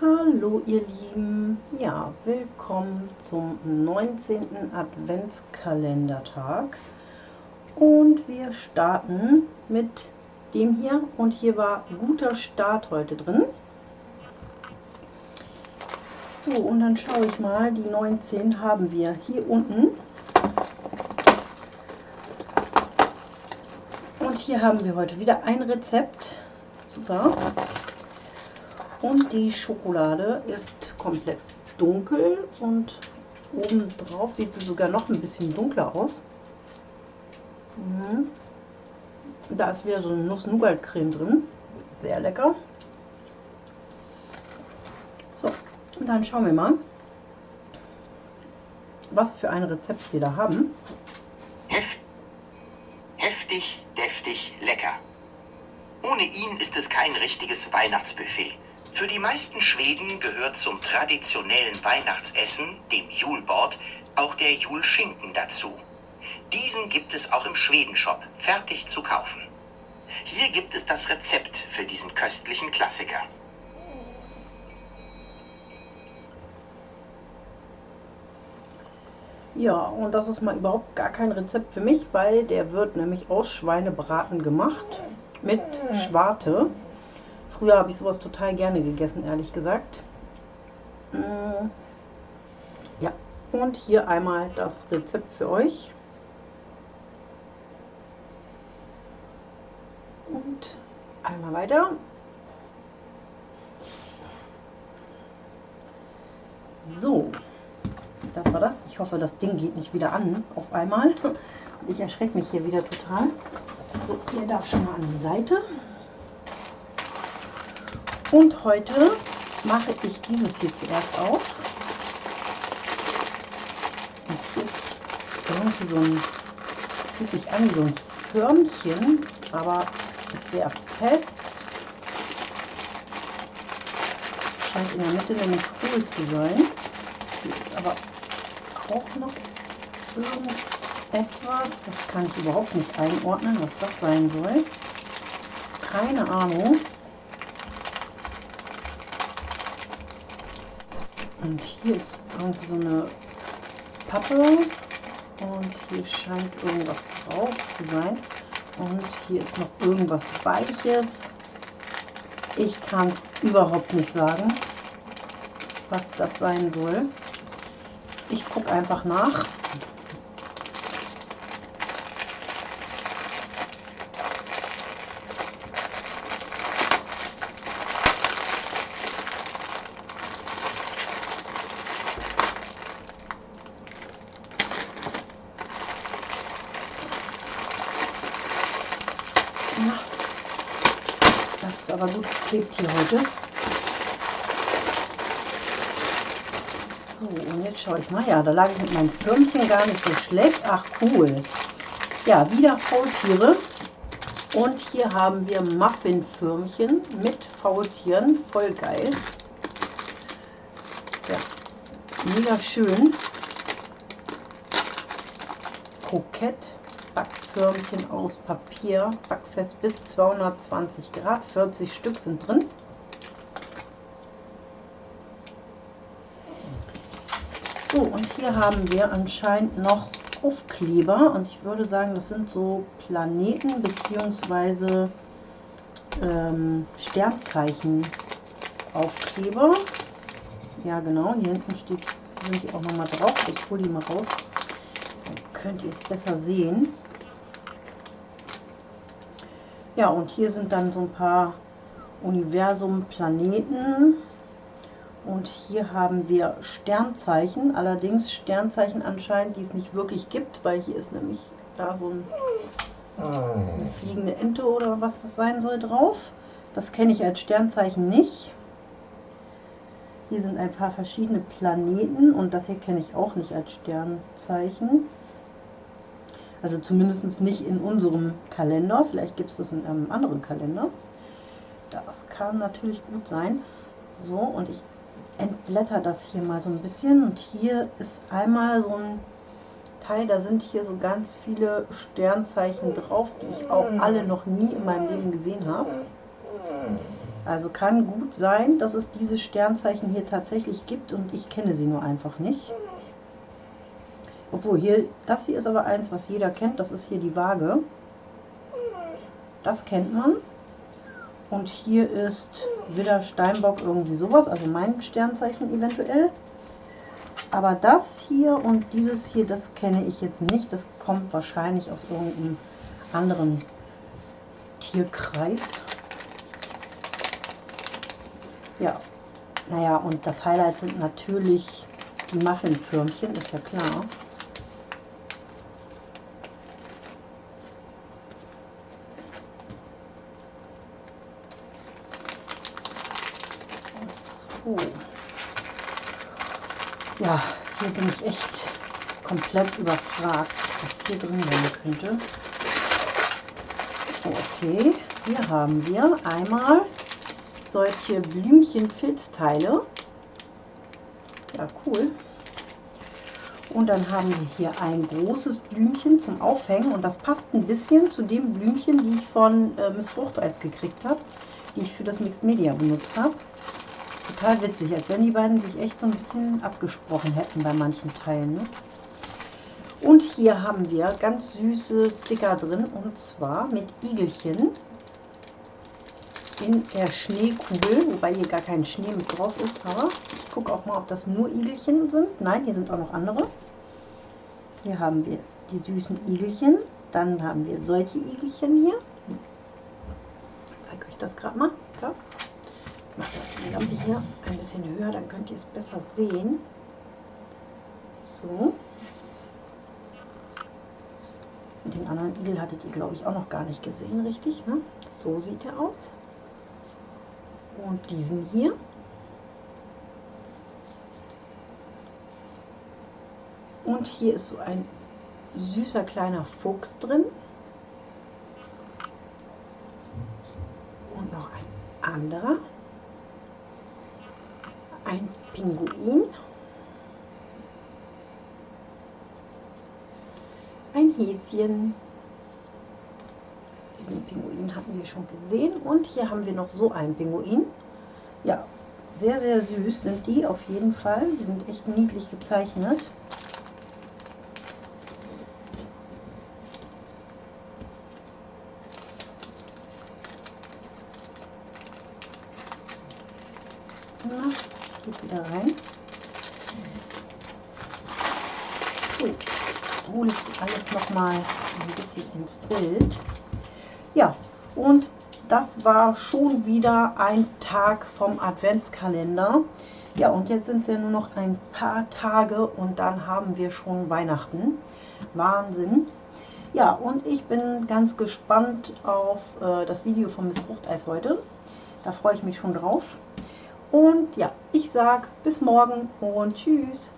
Hallo ihr Lieben, ja, willkommen zum 19. Adventskalendertag und wir starten mit dem hier und hier war guter Start heute drin. So, und dann schaue ich mal, die 19 haben wir hier unten. Hier haben wir heute wieder ein Rezept. Super. Und die Schokolade ist komplett dunkel und oben drauf sieht sie sogar noch ein bisschen dunkler aus. Mhm. Da ist wieder so eine Nuss-Nougat-Creme drin. Sehr lecker. So, und dann schauen wir mal, was für ein Rezept wir da haben. Heftig, deftig, lecker. Ohne ihn ist es kein richtiges Weihnachtsbuffet. Für die meisten Schweden gehört zum traditionellen Weihnachtsessen, dem Julbord, auch der Julschinken dazu. Diesen gibt es auch im Schwedenshop, fertig zu kaufen. Hier gibt es das Rezept für diesen köstlichen Klassiker. Ja, und das ist mal überhaupt gar kein Rezept für mich, weil der wird nämlich aus Schweinebraten gemacht mit Schwarte. Früher habe ich sowas total gerne gegessen, ehrlich gesagt. Mm. Ja, und hier einmal das Rezept für euch. Und einmal weiter. So, das war das. Ich hoffe, das Ding geht nicht wieder an auf einmal. Ich erschrecke mich hier wieder total. So, ihr darf schon mal an die Seite. Und heute mache ich dieses hier zuerst auf. Hier ist irgendwie so ein, fühlt sich an wie so ein Förmchen, aber ist sehr fest. Scheint in der Mitte nämlich hohl zu sein. Hier ist aber auch noch irgendetwas. Das kann ich überhaupt nicht einordnen, was das sein soll. Keine Ahnung. Und hier ist irgendwie so eine Pappe und hier scheint irgendwas drauf zu sein. Und hier ist noch irgendwas Weiches. Ich kann es überhaupt nicht sagen, was das sein soll. Ich gucke einfach nach. Das ist aber gut geklebt hier heute. Und jetzt schaue ich mal. Ja, da lag ich mit meinem Firmchen gar nicht so schlecht. Ach, cool. Ja, wieder Faultiere. Und hier haben wir Muffin-Firmchen mit Faultieren. Voll geil. Ja, mega schön. Kokett. Backförmchen aus Papier, backfest bis 220 Grad, 40 Stück sind drin. So, und hier haben wir anscheinend noch Aufkleber und ich würde sagen, das sind so Planeten bzw. Ähm, Sternzeichen Aufkleber. Ja genau, hier hinten steht, sind die auch nochmal drauf. Ich hole die mal raus. Dann könnt ihr es besser sehen. Ja, und hier sind dann so ein paar Universum-Planeten. Und hier haben wir Sternzeichen, allerdings Sternzeichen anscheinend, die es nicht wirklich gibt, weil hier ist nämlich da so ein, eine fliegende Ente oder was das sein soll drauf. Das kenne ich als Sternzeichen nicht. Hier sind ein paar verschiedene Planeten und das hier kenne ich auch nicht als Sternzeichen. Also zumindest nicht in unserem Kalender. Vielleicht gibt es das in einem anderen Kalender. Das kann natürlich gut sein. So, und ich entblätter das hier mal so ein bisschen. Und hier ist einmal so ein Teil, da sind hier so ganz viele Sternzeichen drauf, die ich auch alle noch nie in meinem Leben gesehen habe. Also kann gut sein, dass es diese Sternzeichen hier tatsächlich gibt und ich kenne sie nur einfach nicht. Obwohl hier, das hier ist aber eins, was jeder kennt, das ist hier die Waage. Das kennt man. Und hier ist Widder Steinbock irgendwie sowas, also mein Sternzeichen eventuell. Aber das hier und dieses hier, das kenne ich jetzt nicht. Das kommt wahrscheinlich aus irgendeinem anderen Tierkreis. Ja, naja, und das Highlight sind natürlich die Muffinförmchen, ist ja klar. So. Ja, hier bin ich echt komplett überfragt, was hier drin sein könnte. Okay, hier haben wir einmal solche Blümchen-Filzteile. Ja, cool. Und dann haben wir hier ein großes Blümchen zum Aufhängen und das passt ein bisschen zu dem Blümchen, die ich von äh, Miss Fruchteis gekriegt habe, die ich für das Mixed Media benutzt habe. Total witzig, als wenn die beiden sich echt so ein bisschen abgesprochen hätten bei manchen Teilen. Ne? Und hier haben wir ganz süße Sticker drin und zwar mit Igelchen in der Schneekugel, wobei hier gar kein Schnee mit drauf ist, aber ich gucke auch mal, ob das nur Igelchen sind. Nein, hier sind auch noch andere. Hier haben wir die süßen Igelchen, dann haben wir solche Igelchen hier. Ich zeige euch das gerade mal. Ich mache die Lampe hier ein bisschen höher, dann könnt ihr es besser sehen. So. Den anderen Igel hattet ihr, glaube ich, auch noch gar nicht gesehen, richtig? Ne? So sieht er aus und diesen hier. Und hier ist so ein süßer kleiner Fuchs drin. Und noch ein anderer. Pinguin. Ein Häschen. Diesen Pinguin hatten wir schon gesehen. Und hier haben wir noch so einen Pinguin. Ja, sehr, sehr süß sind die auf jeden Fall. Die sind echt niedlich gezeichnet. Geht wieder rein. So, hole ich alles nochmal ein bisschen ins Bild. Ja, und das war schon wieder ein Tag vom Adventskalender. Ja, und jetzt sind es ja nur noch ein paar Tage und dann haben wir schon Weihnachten. Wahnsinn. Ja, und ich bin ganz gespannt auf äh, das Video vom Miss Fruchteis heute. Da freue ich mich schon drauf. Und ja, ich sage bis morgen und tschüss.